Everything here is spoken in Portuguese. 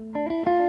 Música